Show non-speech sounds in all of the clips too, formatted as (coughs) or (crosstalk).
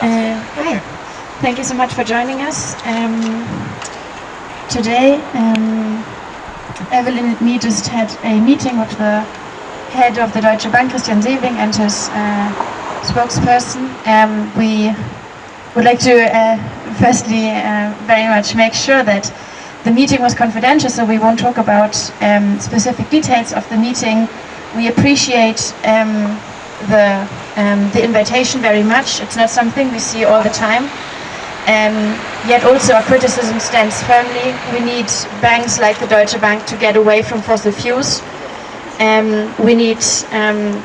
Uh, hi. Thank you so much for joining us. Um, today, um, Evelyn and me just had a meeting with the head of the Deutsche Bank, Christian Sewing, and his uh, spokesperson. Um, we would like to uh, firstly uh, very much make sure that the meeting was confidential, so we won't talk about um, specific details of the meeting. We appreciate um, the, um, the invitation very much. It's not something we see all the time. Um, yet also our criticism stands firmly. We need banks like the Deutsche Bank to get away from fossil fuels. Um, we need um,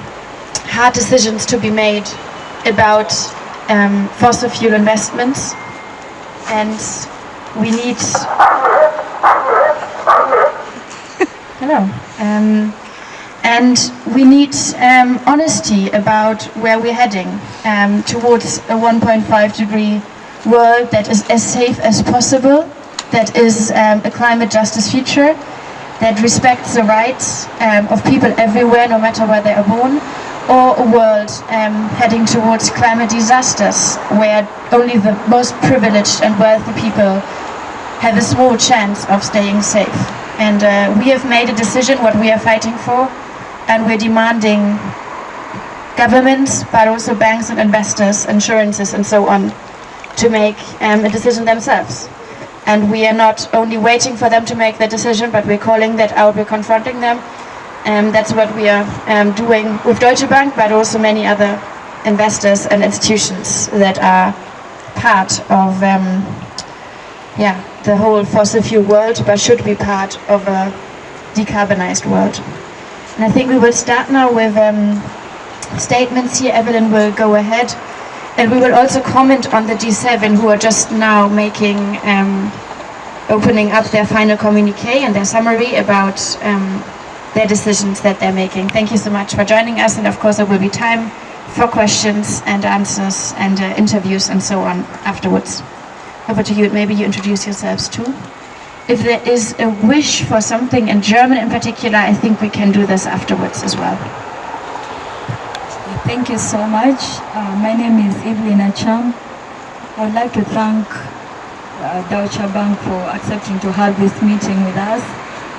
hard decisions to be made about um, fossil fuel investments and we need (laughs) hello um, and we need um, honesty about where we're heading um, towards a 1.5 degree world that is as safe as possible that is um, a climate justice future that respects the rights um, of people everywhere no matter where they are born or a world um, heading towards climate disasters where only the most privileged and wealthy people have a small chance of staying safe. And uh, we have made a decision what we are fighting for and we're demanding governments but also banks and investors, insurances and so on to make um, a decision themselves. And we are not only waiting for them to make the decision but we're calling that out, we're confronting them um, that's what we are um, doing with Deutsche Bank, but also many other investors and institutions that are part of um, yeah, the whole fossil fuel world, but should be part of a decarbonized world. And I think we will start now with um, statements here. Evelyn will go ahead. And we will also comment on the G7 who are just now making, um, opening up their final communique and their summary about um, their decisions that they're making. Thank you so much for joining us and of course there will be time for questions and answers and uh, interviews and so on afterwards. Over to you, maybe you introduce yourselves too. If there is a wish for something in German in particular, I think we can do this afterwards as well. Thank you so much. Uh, my name is Evelyn Acham. I would like to thank uh, Deutsche Bank for accepting to have this meeting with us.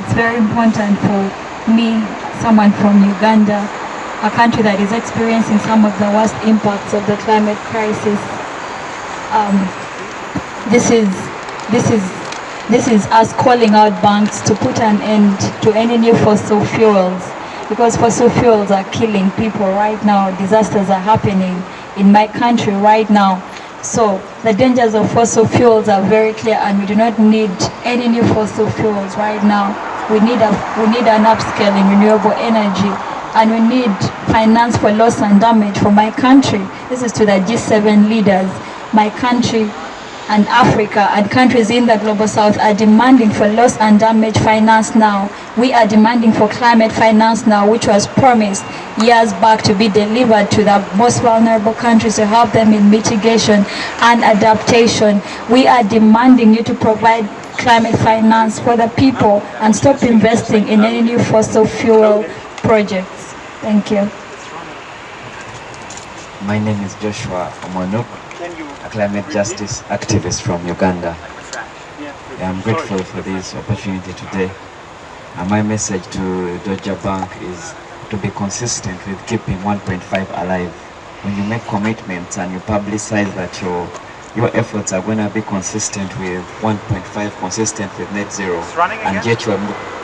It's very important for me, someone from Uganda, a country that is experiencing some of the worst impacts of the climate crisis. Um, this is this is this is us calling out banks to put an end to any new fossil fuels because fossil fuels are killing people right now. Disasters are happening in my country right now. So the dangers of fossil fuels are very clear and we do not need any new fossil fuels right now. We need, a, we need an upscale in renewable energy and we need finance for loss and damage for my country. This is to the G7 leaders. My country and Africa and countries in the global south are demanding for loss and damage finance now. We are demanding for climate finance now, which was promised years back to be delivered to the most vulnerable countries to help them in mitigation and adaptation. We are demanding you to provide climate finance for the people and stop investing in any new fossil fuel projects. Thank you. My name is Joshua Omonuk, a climate justice activist from Uganda. I'm grateful for this opportunity today. And my message to Deutsche Bank is to be consistent with keeping 1.5 alive. When you make commitments and you publicize that you're your efforts are going to be consistent with 1.5, consistent with net zero, and yet you're,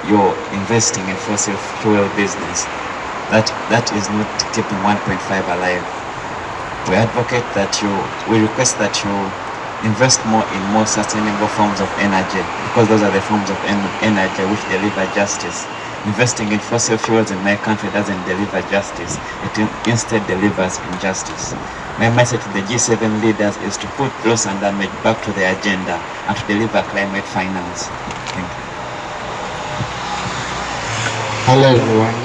you're investing in fossil fuel business. That, that is not keeping 1.5 alive. We advocate that you, we request that you invest more in more sustainable forms of energy, because those are the forms of en energy which deliver justice. Investing in fossil fuels in my country doesn't deliver justice, it instead delivers injustice. My message to the G7 leaders is to put loss and damage back to the agenda and to deliver climate finance. Thank you. Hello everyone.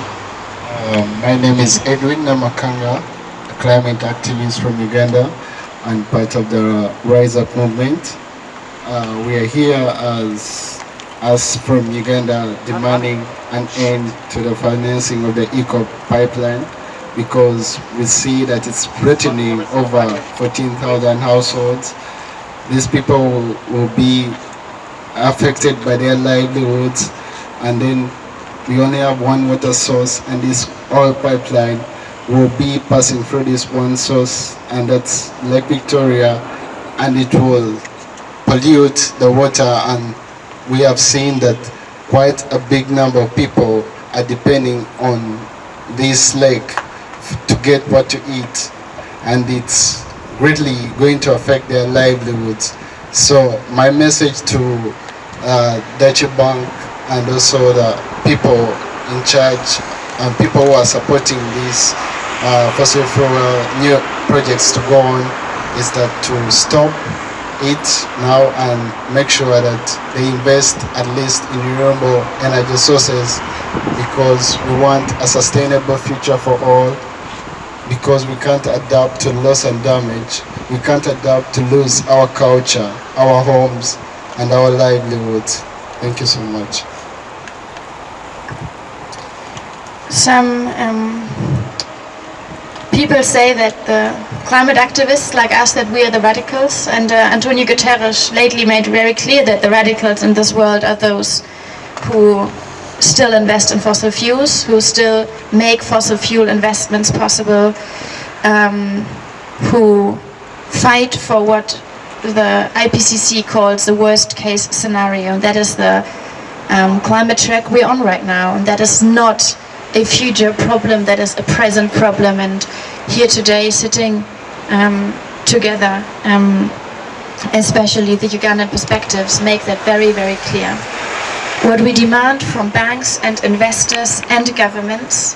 Um, my name is Edwin Namakanga, climate activists from Uganda and part of the Rise Up movement. Uh, we are here as us from Uganda demanding an end to the financing of the EACOP pipeline because we see that it's threatening over 14,000 households. These people will, will be affected by their livelihoods and then we only have one water source and this oil pipeline will be passing through this one source and that's Lake Victoria and it will pollute the water and we have seen that quite a big number of people are depending on this lake to get what to eat and it's greatly going to affect their livelihoods. So my message to uh, Deutsche Bank and also the people in charge and people who are supporting these uh, fossil fuel new projects to go on is that to stop it now and make sure that they invest at least in renewable energy sources because we want a sustainable future for all because we can't adapt to loss and damage. We can't adapt to lose our culture, our homes, and our livelihoods. Thank you so much. Some um, people say that the climate activists like us, that we are the radicals, and uh, Antonio Guterres lately made very clear that the radicals in this world are those who still invest in fossil fuels, who still make fossil fuel investments possible, um, who fight for what the IPCC calls the worst case scenario. That is the um, climate track we're on right now. And that is not a future problem, that is a present problem. And here today, sitting um, together, um, especially the Ugandan perspectives, make that very, very clear. What we demand from banks and investors and governments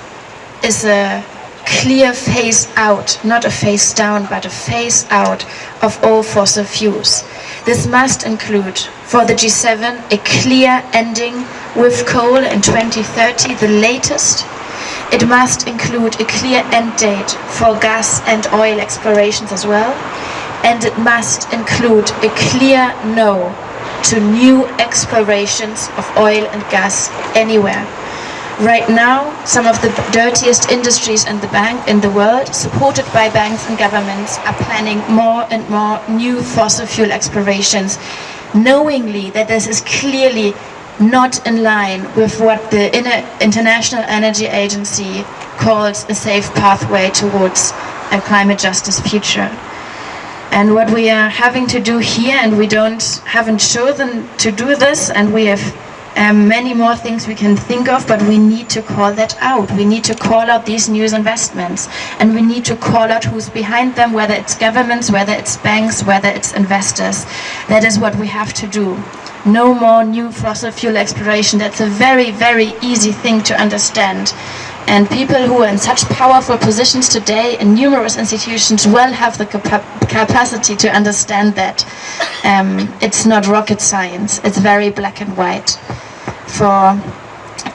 is a clear phase out, not a phase down, but a phase out of all fossil fuels. This must include, for the G7, a clear ending with coal in 2030, the latest. It must include a clear end date for gas and oil explorations as well. And it must include a clear no to new explorations of oil and gas anywhere. Right now, some of the dirtiest industries in the bank in the world, supported by banks and governments, are planning more and more new fossil fuel explorations, knowingly that this is clearly not in line with what the International Energy Agency calls a safe pathway towards a climate justice future. And what we are having to do here, and we don't haven't chosen to do this, and we have um, many more things we can think of, but we need to call that out. We need to call out these new investments, and we need to call out who's behind them, whether it's governments, whether it's banks, whether it's investors. That is what we have to do. No more new fossil fuel exploration. That's a very, very easy thing to understand. And people who are in such powerful positions today in numerous institutions well have the capa capacity to understand that. Um, it's not rocket science, it's very black and white. For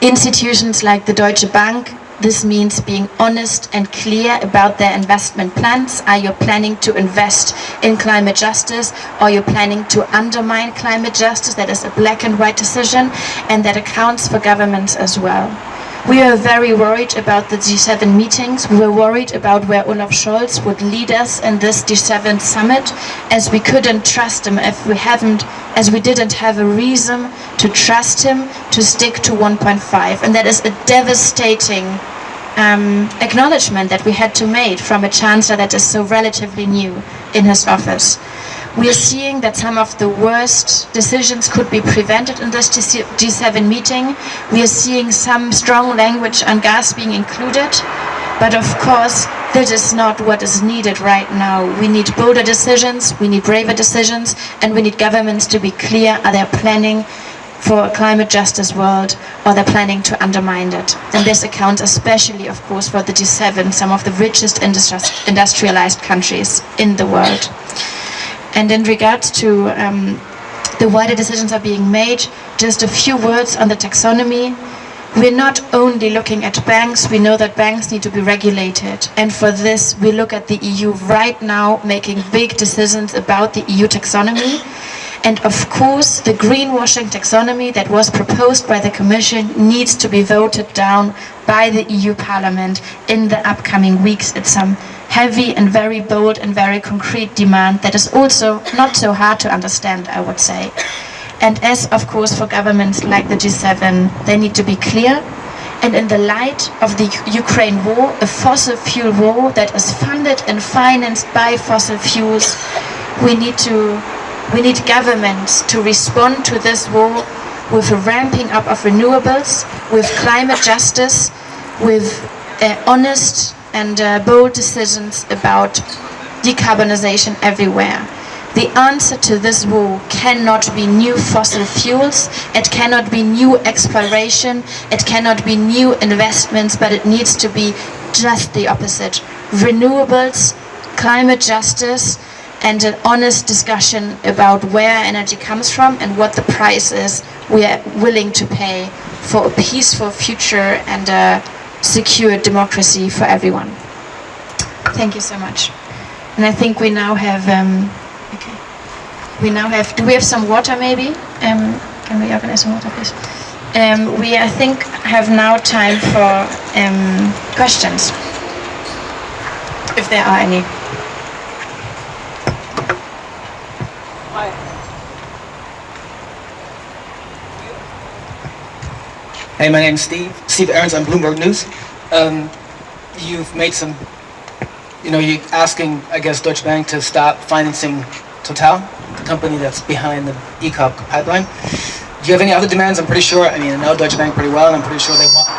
institutions like the Deutsche Bank, this means being honest and clear about their investment plans. Are you planning to invest in climate justice? Are you planning to undermine climate justice? That is a black and white decision and that accounts for governments as well. We were very worried about the G7 meetings. We were worried about where Olaf Scholz would lead us in this G7 summit, as we couldn't trust him if we haven't, as we didn't have a reason to trust him to stick to 1.5. And that is a devastating um, acknowledgement that we had to make from a chancellor that is so relatively new in his office. We are seeing that some of the worst decisions could be prevented in this G7 meeting. We are seeing some strong language on gas being included. But of course, that is not what is needed right now. We need bolder decisions, we need braver decisions, and we need governments to be clear, are they planning for a climate justice world or they're planning to undermine it. And this accounts especially, of course, for the G7, some of the richest industrialized countries in the world. And in regards to um, the wider decisions that are being made, just a few words on the taxonomy. We're not only looking at banks, we know that banks need to be regulated. And for this, we look at the EU right now making big decisions about the EU taxonomy. And of course, the greenwashing taxonomy that was proposed by the Commission needs to be voted down by the EU Parliament in the upcoming weeks. It's some heavy and very bold and very concrete demand that is also not so hard to understand, I would say. And as, of course, for governments like the G7, they need to be clear. And in the light of the Ukraine war, a fossil fuel war that is funded and financed by fossil fuels, we need to we need governments to respond to this war with a ramping up of renewables, with climate justice, with uh, honest and uh, bold decisions about decarbonization everywhere. The answer to this war cannot be new fossil fuels, it cannot be new exploration, it cannot be new investments, but it needs to be just the opposite. Renewables, climate justice, and an honest discussion about where energy comes from and what the price is we are willing to pay for a peaceful future and a secure democracy for everyone. Thank you so much. And I think we now have, um, okay, we now have, do we have some water maybe? Um, can we organize some water please? Um, we, I think, have now time for um, questions, if there are any. Hey, my name's Steve. Steve Arons on Bloomberg News. Um, you've made some, you know, you're asking, I guess, Deutsche Bank to stop financing Total, the company that's behind the EACOP pipeline. Do you have any other demands? I'm pretty sure, I mean, I know Deutsche Bank pretty well, and I'm pretty sure they walk,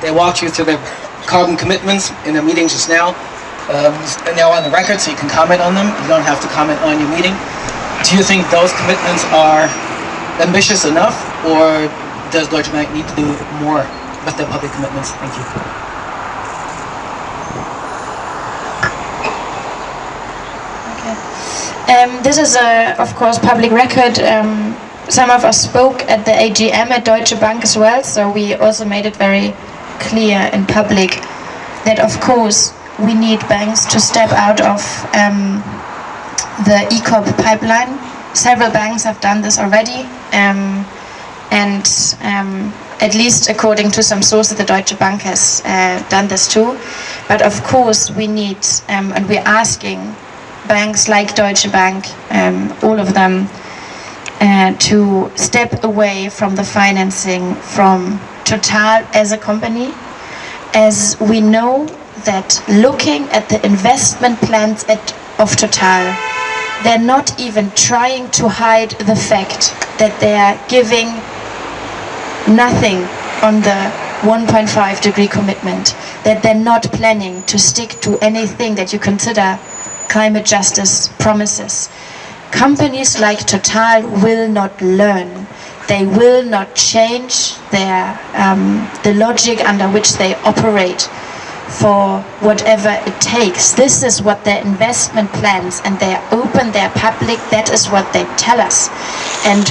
they walked you through their carbon commitments in their meeting just now. Um, and they're on the record, so you can comment on them. You don't have to comment on your meeting. Do you think those commitments are ambitious enough, or does Deutsche Bank need to do more with their public commitments? Thank you. Um, this is, a, of course, public record. Um, some of us spoke at the AGM at Deutsche Bank as well, so we also made it very clear in public that, of course, we need banks to step out of um, the EACOP pipeline. Several banks have done this already. And um, at least according to some sources, the Deutsche Bank has uh, done this too. But of course, we need, um, and we're asking banks like Deutsche Bank, um, all of them, uh, to step away from the financing from Total as a company, as we know that looking at the investment plans at, of Total, they're not even trying to hide the fact that they are giving nothing on the 1.5 degree commitment, that they're not planning to stick to anything that you consider climate justice promises. Companies like Total will not learn. They will not change their um, the logic under which they operate for whatever it takes. This is what their investment plans and they open, they're public, that is what they tell us. And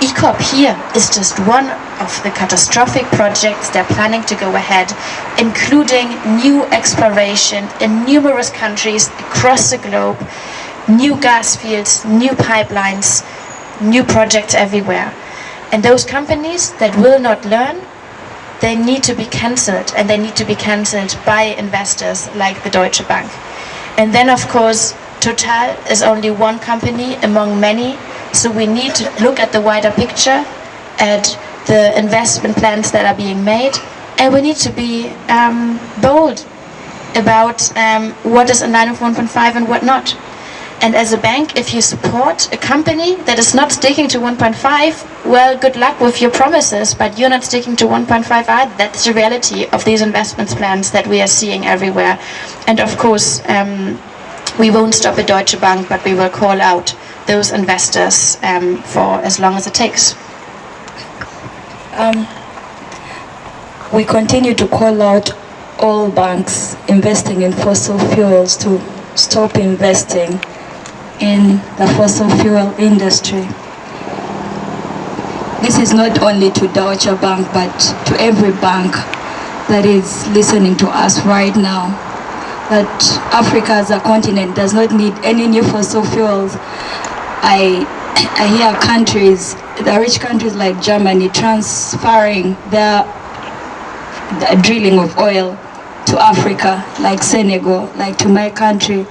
EACOP here is just one of the catastrophic projects they're planning to go ahead, including new exploration in numerous countries across the globe, new gas fields, new pipelines, new projects everywhere. And those companies that will not learn, they need to be cancelled, and they need to be cancelled by investors like the Deutsche Bank. And then, of course, Total is only one company among many so we need to look at the wider picture, at the investment plans that are being made, and we need to be um, bold about um, what is a line with 1.5 and what not. And as a bank, if you support a company that is not sticking to 1.5, well, good luck with your promises, but you're not sticking to 1.5 either. That's the reality of these investment plans that we are seeing everywhere. And of course, um, we won't stop at Deutsche Bank, but we will call out those investors um, for as long as it takes. Um, we continue to call out all banks investing in fossil fuels to stop investing in the fossil fuel industry. This is not only to Deutsche Bank, but to every bank that is listening to us right now. That Africa as a continent does not need any new fossil fuels I, I hear countries, the rich countries like Germany transferring their the drilling of oil to Africa, like Senegal, like to my country.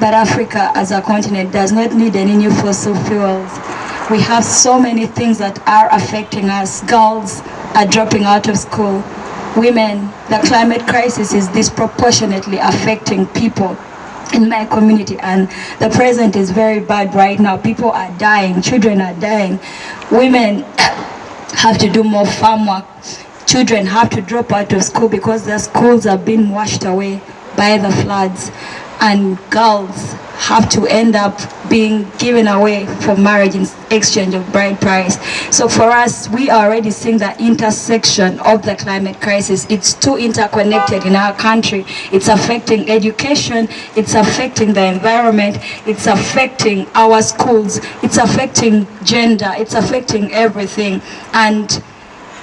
But Africa as a continent does not need any new fossil fuels. We have so many things that are affecting us. Girls are dropping out of school. Women, the climate crisis is disproportionately affecting people in my community and the present is very bad right now. People are dying, children are dying. Women (coughs) have to do more farm work. Children have to drop out of school because their schools are being washed away by the floods and girls have to end up being given away for marriage in exchange of bride price. So for us, we are already seeing the intersection of the climate crisis. It's too interconnected in our country. It's affecting education, it's affecting the environment, it's affecting our schools, it's affecting gender, it's affecting everything. And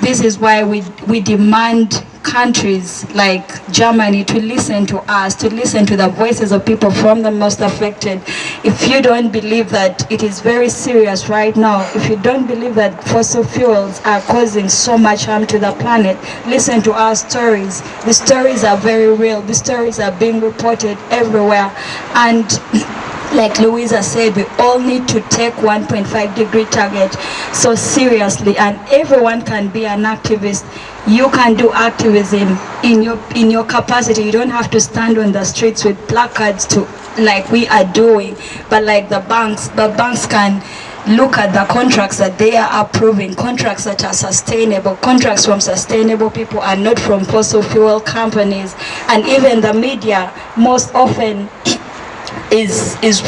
this is why we, we demand countries like Germany to listen to us, to listen to the voices of people from the most affected. If you don't believe that it is very serious right now, if you don't believe that fossil fuels are causing so much harm to the planet, listen to our stories. The stories are very real. The stories are being reported everywhere. And (laughs) like Luisa said, we all need to take 1.5 degree target so seriously and everyone can be an activist. You can do activism in your in your capacity. You don't have to stand on the streets with placards to like we are doing, but like the banks, the banks can look at the contracts that they are approving, contracts that are sustainable, contracts from sustainable people and not from fossil fuel companies. And even the media most often is, is,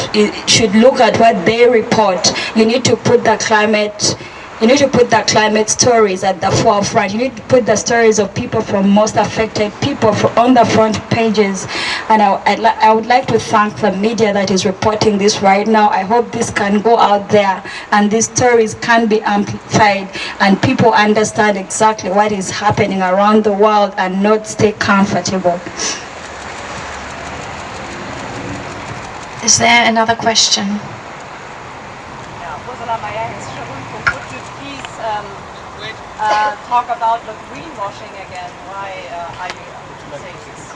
should look at what they report. You need to put the climate you need to put the climate stories at the forefront. You need to put the stories of people from most affected people on the front pages. And I, I'd I would like to thank the media that is reporting this right now. I hope this can go out there and these stories can be amplified and people understand exactly what is happening around the world and not stay comfortable. Is there another question? Yeah, Ursula Meyer has. Could you please um, uh, talk about the greenwashing again? Why uh, are you saying this?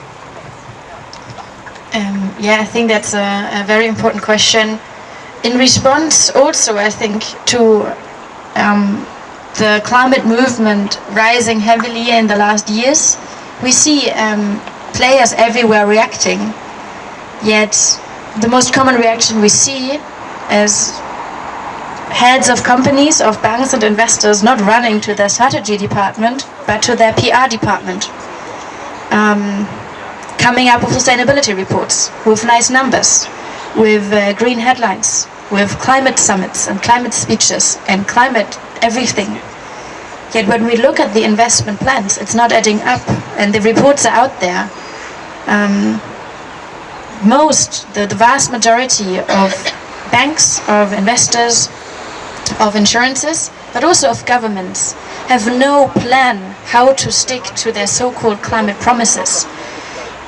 Um, yeah, I think that's a, a, very important question. In response also, I think, to um, the climate movement rising heavily in the last years, we see um, players everywhere reacting. Yet the most common reaction we see is heads of companies, of banks and investors not running to their strategy department, but to their PR department. Um, coming up with sustainability reports, with nice numbers, with uh, green headlines, with climate summits and climate speeches and climate everything. Yet when we look at the investment plans, it's not adding up and the reports are out there. Um, most, the, the vast majority of banks, of investors, of insurances, but also of governments, have no plan how to stick to their so-called climate promises.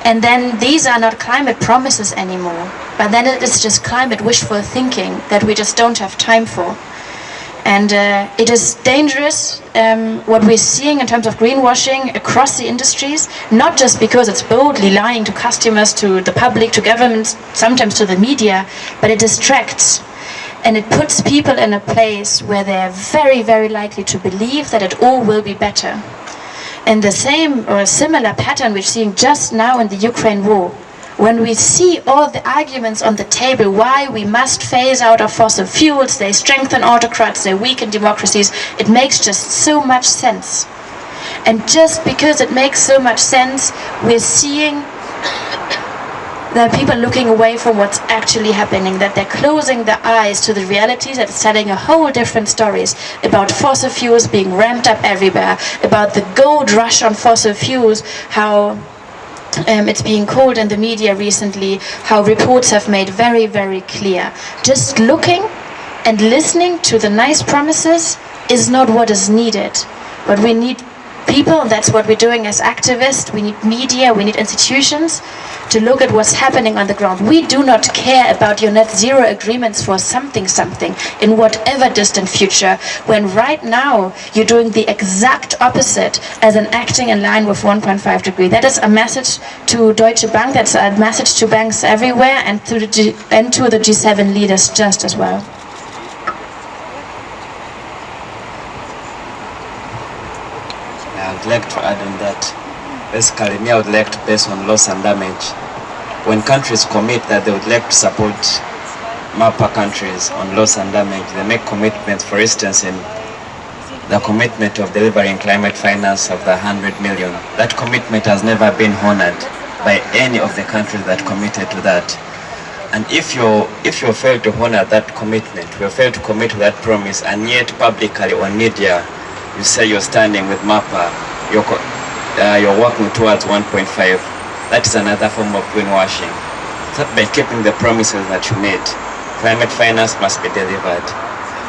And then these are not climate promises anymore, but then it is just climate wishful thinking that we just don't have time for. And uh, it is dangerous um, what we're seeing in terms of greenwashing across the industries, not just because it's boldly lying to customers, to the public, to governments, sometimes to the media, but it distracts. And it puts people in a place where they're very, very likely to believe that it all will be better. And the same or a similar pattern we're seeing just now in the Ukraine war, when we see all the arguments on the table why we must phase out of fossil fuels, they strengthen autocrats, they weaken democracies, it makes just so much sense. And just because it makes so much sense, we're seeing (coughs) that people looking away from what's actually happening, that they're closing their eyes to the realities that's telling a whole different stories about fossil fuels being ramped up everywhere, about the gold rush on fossil fuels, how um, it's being called in the media recently, how reports have made very, very clear. Just looking and listening to the nice promises is not what is needed. But we need people, that's what we're doing as activists, we need media, we need institutions to look at what's happening on the ground. We do not care about your net zero agreements for something something in whatever distant future, when right now you're doing the exact opposite as an acting in line with 1.5 degree. That is a message to Deutsche Bank, that's a message to banks everywhere and to the, G and to the G7 leaders just as well. I would like to add on that. Basically, me, I would like to base on loss and damage. When countries commit that they would like to support MAPA countries on loss and damage, they make commitments, for instance, in the commitment of delivering climate finance of the 100 million. That commitment has never been honored by any of the countries that committed to that. And if you if you fail to honor that commitment, you fail to commit to that promise, and yet publicly on media, you say you're standing with MAPA, you're, uh, you're working towards 1.5, that is another form of greenwashing. So by keeping the promises that you made, climate finance must be delivered.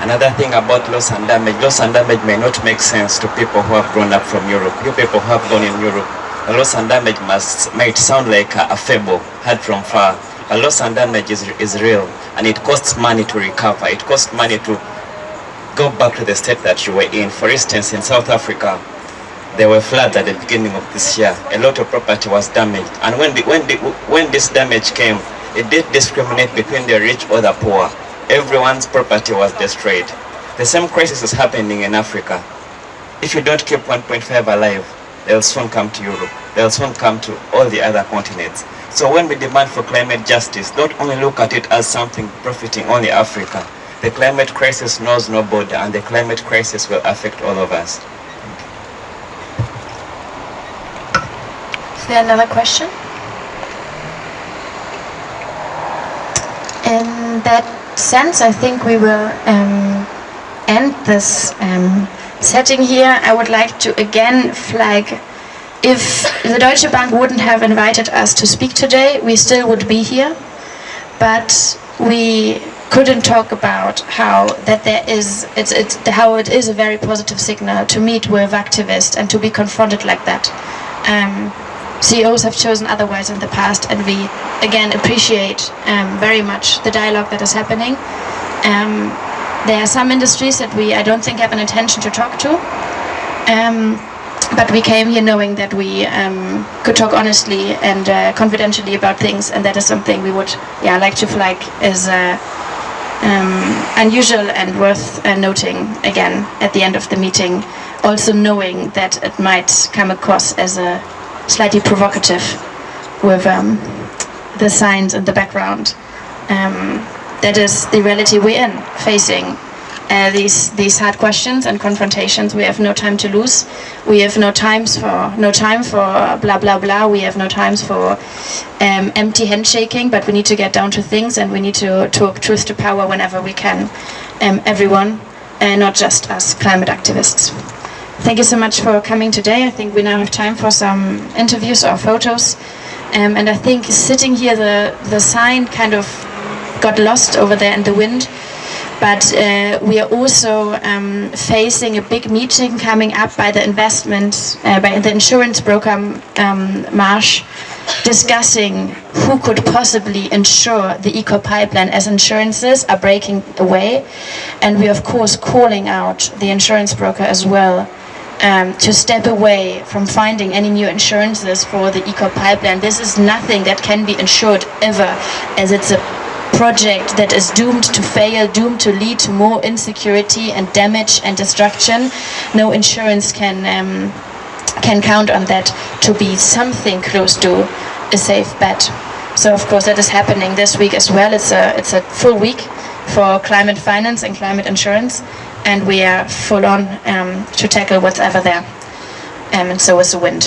Another thing about loss and damage, loss and damage may not make sense to people who have grown up from Europe. You people who have grown in Europe, the loss and damage must might sound like a, a fable, heard from far. But loss and damage is, is real, and it costs money to recover. It costs money to go back to the state that you were in. For instance, in South Africa, there were floods at the beginning of this year. A lot of property was damaged. And when, the, when, the, when this damage came, it did discriminate between the rich or the poor. Everyone's property was destroyed. The same crisis is happening in Africa. If you don't keep 1.5 alive, they'll soon come to Europe. They'll soon come to all the other continents. So when we demand for climate justice, don't only look at it as something profiting only Africa. The climate crisis knows no border and the climate crisis will affect all of us. Is there another question? In that sense, I think we will um, end this um, setting here. I would like to again flag if the Deutsche Bank wouldn't have invited us to speak today, we still would be here. But we couldn't talk about how that there is it's, it's how it is a very positive signal to meet with activists and to be confronted like that. Um, CEOs have chosen otherwise in the past, and we again appreciate um, very much the dialogue that is happening. Um, there are some industries that we I don't think have an intention to talk to. Um, but we came here knowing that we um, could talk honestly and uh, confidentially about things, and that is something we would, yeah, like to flag as uh, um, unusual and worth uh, noting again at the end of the meeting. Also knowing that it might come across as a slightly provocative with um, the signs in the background. Um, that is the reality we're in, facing uh, these these hard questions and confrontations. We have no time to lose. We have no times for no time for blah blah blah. We have no times for um, empty handshaking. But we need to get down to things, and we need to talk truth to power whenever we can. Um, everyone, and not just us climate activists. Thank you so much for coming today. I think we now have time for some interviews or photos. Um, and I think sitting here, the the sign kind of got lost over there in the wind but uh, we are also um, facing a big meeting coming up by the investment, uh, by the insurance broker um, Marsh, discussing who could possibly insure the EACOP pipeline as insurances are breaking away. And we are of course calling out the insurance broker as well um, to step away from finding any new insurances for the EACOP pipeline. This is nothing that can be insured ever as it's a project that is doomed to fail, doomed to lead to more insecurity and damage and destruction. No insurance can um, can count on that to be something close to a safe bet. So of course that is happening this week as well. It's a it's a full week for climate finance and climate insurance, and we are full on um, to tackle what's ever there. Um, and so is the wind.